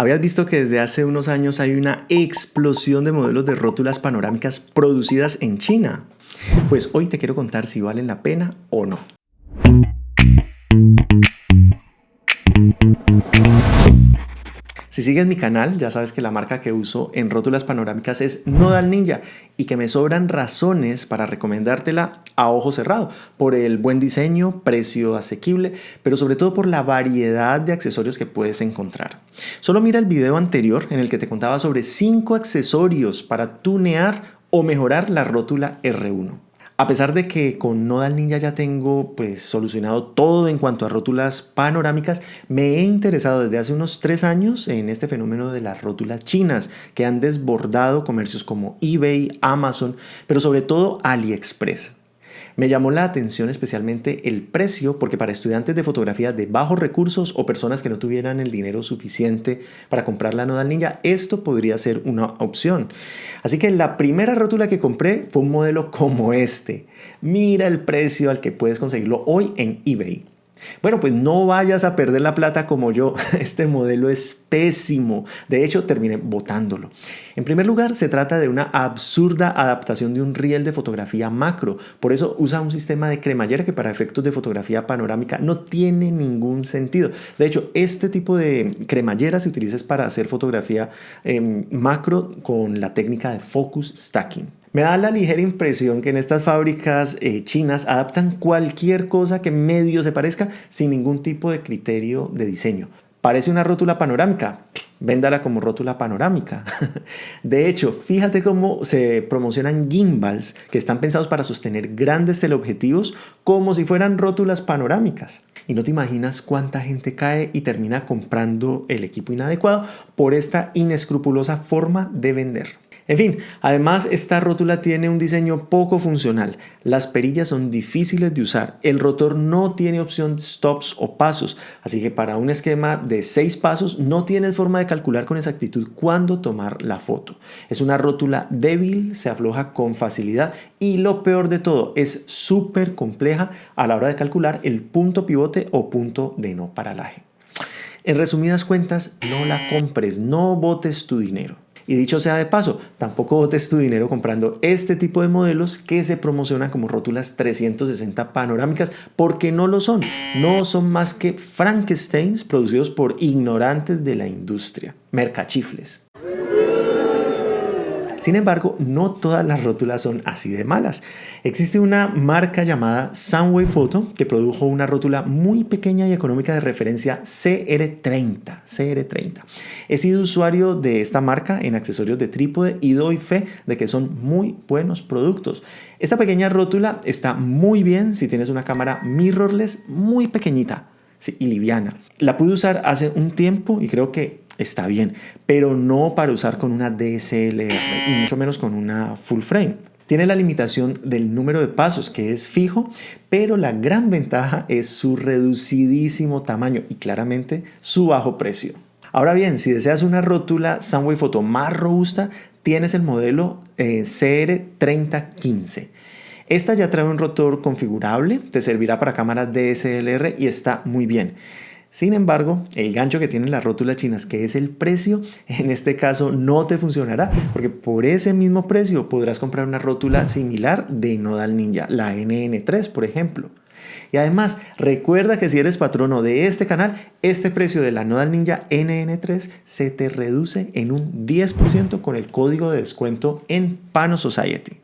Habías visto que desde hace unos años hay una explosión de modelos de rótulas panorámicas producidas en China. Pues hoy te quiero contar si valen la pena o no. Si sigues mi canal, ya sabes que la marca que uso en rótulas panorámicas es Nodal Ninja y que me sobran razones para recomendártela a ojo cerrado por el buen diseño, precio asequible, pero sobre todo por la variedad de accesorios que puedes encontrar. Solo mira el video anterior en el que te contaba sobre 5 accesorios para tunear o mejorar la rótula R1. A pesar de que con Nodal Ninja ya tengo pues solucionado todo en cuanto a rótulas panorámicas, me he interesado desde hace unos tres años en este fenómeno de las rótulas chinas que han desbordado comercios como eBay, Amazon, pero sobre todo AliExpress. Me llamó la atención especialmente el precio porque para estudiantes de fotografía de bajos recursos o personas que no tuvieran el dinero suficiente para comprar la Nodal Ninja, esto podría ser una opción. Así que la primera rótula que compré fue un modelo como este. Mira el precio al que puedes conseguirlo hoy en eBay. Bueno, pues no vayas a perder la plata como yo. Este modelo es pésimo. De hecho, terminé botándolo. En primer lugar, se trata de una absurda adaptación de un riel de fotografía macro. Por eso usa un sistema de cremallera que para efectos de fotografía panorámica no tiene ningún sentido. De hecho, este tipo de cremallera se utiliza para hacer fotografía em, macro con la técnica de focus stacking. Me da la ligera impresión que en estas fábricas eh, chinas adaptan cualquier cosa que medio se parezca sin ningún tipo de criterio de diseño. Parece una rótula panorámica, véndala como rótula panorámica. De hecho, fíjate cómo se promocionan gimbals que están pensados para sostener grandes teleobjetivos como si fueran rótulas panorámicas. Y no te imaginas cuánta gente cae y termina comprando el equipo inadecuado por esta inescrupulosa forma de vender. En fin, además esta rótula tiene un diseño poco funcional. Las perillas son difíciles de usar. El rotor no tiene opción stops o pasos. Así que para un esquema de 6 pasos no tienes forma de calcular con exactitud cuándo tomar la foto. Es una rótula débil, se afloja con facilidad y lo peor de todo es súper compleja a la hora de calcular el punto pivote o punto de no paralaje. En resumidas cuentas, no la compres, no botes tu dinero. Y dicho sea de paso, tampoco botes tu dinero comprando este tipo de modelos que se promocionan como rótulas 360 panorámicas porque no lo son. No son más que Frankensteins producidos por ignorantes de la industria, mercachifles. Sin embargo, no todas las rótulas son así de malas. Existe una marca llamada Sunway Photo que produjo una rótula muy pequeña y económica de referencia CR30. CR30. He sido usuario de esta marca en accesorios de trípode y doy fe de que son muy buenos productos. Esta pequeña rótula está muy bien si tienes una cámara mirrorless muy pequeñita y liviana. La pude usar hace un tiempo y creo que está bien, pero no para usar con una DSLR y mucho menos con una full frame. Tiene la limitación del número de pasos que es fijo, pero la gran ventaja es su reducidísimo tamaño y claramente su bajo precio. Ahora bien, si deseas una rótula Sunway Photo más robusta, tienes el modelo eh, CR3015. Esta ya trae un rotor configurable, te servirá para cámaras DSLR y está muy bien. Sin embargo, el gancho que tienen las rótulas chinas, que es el precio, en este caso no te funcionará, porque por ese mismo precio podrás comprar una rótula similar de Nodal Ninja, la NN3 por ejemplo. Y además, recuerda que si eres patrono de este canal, este precio de la Nodal Ninja NN3 se te reduce en un 10% con el código de descuento en Pano Society.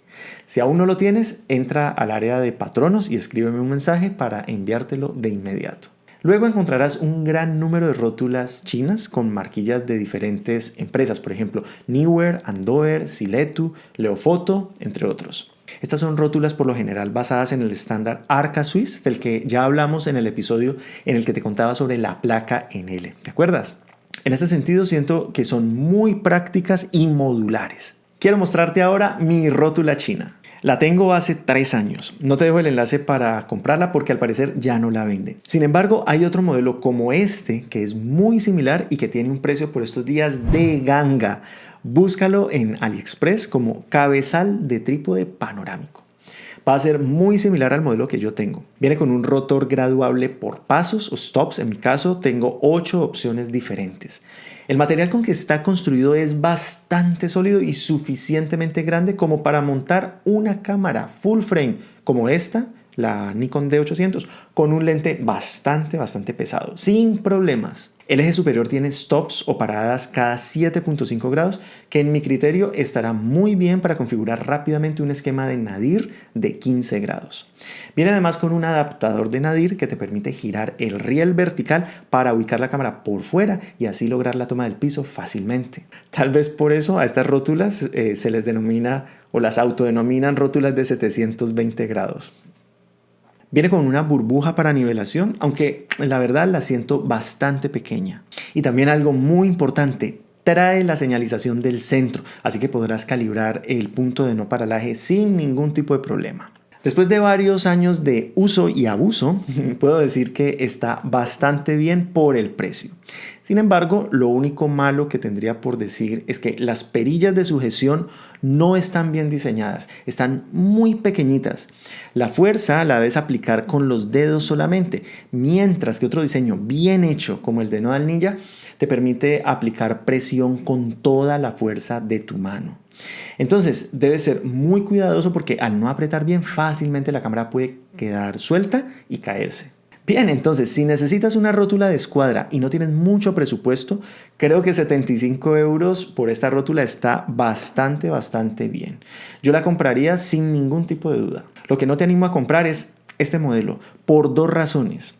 Si aún no lo tienes, entra al área de patronos y escríbeme un mensaje para enviártelo de inmediato. Luego encontrarás un gran número de rótulas chinas con marquillas de diferentes empresas, por ejemplo, Newer, Andover, Siletu, Leofoto, entre otros. Estas son rótulas por lo general basadas en el estándar Arca Swiss, del que ya hablamos en el episodio en el que te contaba sobre la placa en L. ¿Te acuerdas? En este sentido siento que son muy prácticas y modulares. Quiero mostrarte ahora mi rótula china. La tengo hace tres años. No te dejo el enlace para comprarla porque al parecer ya no la venden. Sin embargo, hay otro modelo como este que es muy similar y que tiene un precio por estos días de ganga. Búscalo en AliExpress como cabezal de trípode panorámico. Va a ser muy similar al modelo que yo tengo. Viene con un rotor graduable por pasos o stops. En mi caso tengo 8 opciones diferentes. El material con que está construido es bastante sólido y suficientemente grande como para montar una cámara full frame como esta la Nikon D800, con un lente bastante, bastante pesado, sin problemas. El eje superior tiene stops o paradas cada 7.5 grados, que en mi criterio estará muy bien para configurar rápidamente un esquema de nadir de 15 grados. Viene además con un adaptador de nadir que te permite girar el riel vertical para ubicar la cámara por fuera y así lograr la toma del piso fácilmente. Tal vez por eso a estas rótulas eh, se les denomina o las autodenominan rótulas de 720 grados. Viene con una burbuja para nivelación, aunque la verdad la siento bastante pequeña. Y también algo muy importante, trae la señalización del centro, así que podrás calibrar el punto de no paralaje sin ningún tipo de problema. Después de varios años de uso y abuso, puedo decir que está bastante bien por el precio. Sin embargo, lo único malo que tendría por decir es que las perillas de sujeción no están bien diseñadas, están muy pequeñitas. La fuerza la debes aplicar con los dedos solamente, mientras que otro diseño bien hecho como el de Nodal Ninja te permite aplicar presión con toda la fuerza de tu mano. Entonces debes ser muy cuidadoso porque al no apretar bien fácilmente la cámara puede quedar suelta y caerse. Bien, entonces, si necesitas una rótula de escuadra y no tienes mucho presupuesto, creo que 75 euros por esta rótula está bastante, bastante bien. Yo la compraría sin ningún tipo de duda. Lo que no te animo a comprar es este modelo, por dos razones.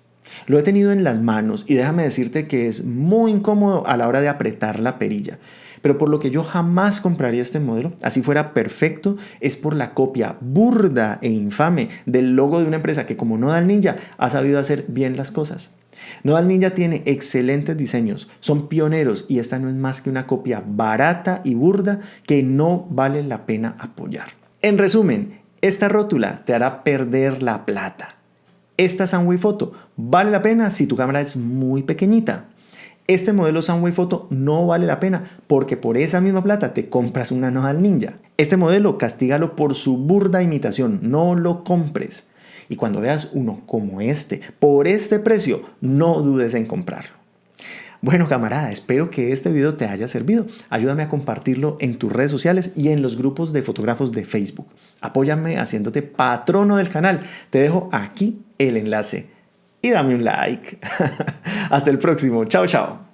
Lo he tenido en las manos y déjame decirte que es muy incómodo a la hora de apretar la perilla. Pero por lo que yo jamás compraría este modelo, así fuera perfecto, es por la copia burda e infame del logo de una empresa que como Nodal Ninja ha sabido hacer bien las cosas. Nodal Ninja tiene excelentes diseños, son pioneros y esta no es más que una copia barata y burda que no vale la pena apoyar. En resumen, esta rótula te hará perder la plata. Esta Sunway Photo vale la pena si tu cámara es muy pequeñita. Este modelo Sunway Photo no vale la pena porque por esa misma plata te compras una Nodal Ninja. Este modelo castígalo por su burda imitación, no lo compres. Y cuando veas uno como este, por este precio, no dudes en comprarlo. Bueno camarada, espero que este video te haya servido. Ayúdame a compartirlo en tus redes sociales y en los grupos de fotógrafos de Facebook. Apóyame haciéndote patrono del canal. Te dejo aquí el enlace y dame un like. Hasta el próximo. Chao, chao.